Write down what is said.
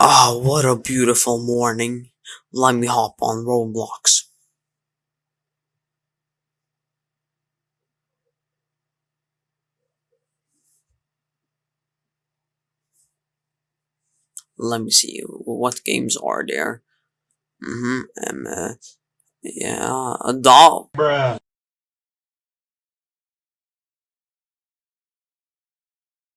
Ah, what a beautiful morning. Let me hop on Roblox. Let me see, what games are there? Mm-hmm, um, uh, yeah, a doll. Bruh.